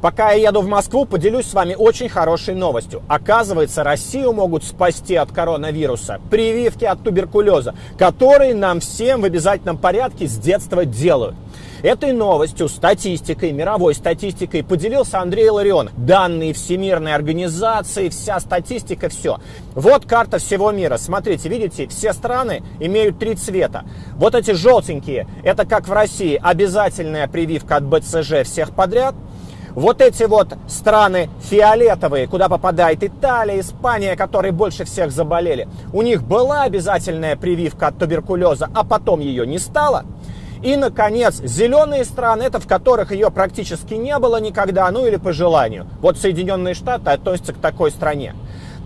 Пока я еду в Москву, поделюсь с вами очень хорошей новостью. Оказывается, Россию могут спасти от коронавируса прививки от туберкулеза, которые нам всем в обязательном порядке с детства делают. Этой новостью, статистикой, мировой статистикой поделился Андрей Ларион. Данные Всемирной организации, вся статистика, все. Вот карта всего мира. Смотрите, видите, все страны имеют три цвета. Вот эти желтенькие, это как в России, обязательная прививка от БЦЖ всех подряд – вот эти вот страны фиолетовые, куда попадает Италия, Испания, которые больше всех заболели, у них была обязательная прививка от туберкулеза, а потом ее не стало. И, наконец, зеленые страны, это в которых ее практически не было никогда, ну или по желанию. Вот Соединенные Штаты относятся к такой стране.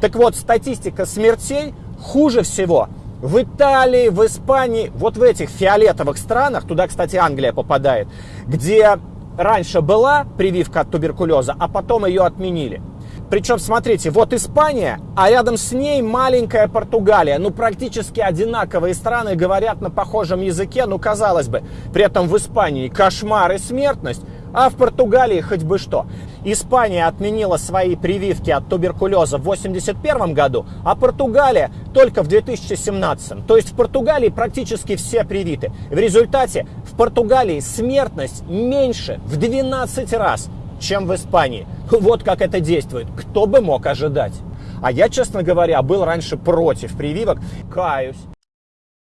Так вот, статистика смертей хуже всего в Италии, в Испании, вот в этих фиолетовых странах, туда, кстати, Англия попадает, где раньше была прививка от туберкулеза, а потом ее отменили. Причем, смотрите, вот Испания, а рядом с ней маленькая Португалия. Ну, практически одинаковые страны говорят на похожем языке, ну, казалось бы. При этом в Испании кошмар и смертность, а в Португалии хоть бы что. Испания отменила свои прививки от туберкулеза в 1981 году, а Португалия только в 2017. То есть в Португалии практически все привиты. В результате в Португалии смертность меньше в 12 раз, чем в Испании. Вот как это действует. Кто бы мог ожидать? А я, честно говоря, был раньше против прививок. Каюсь.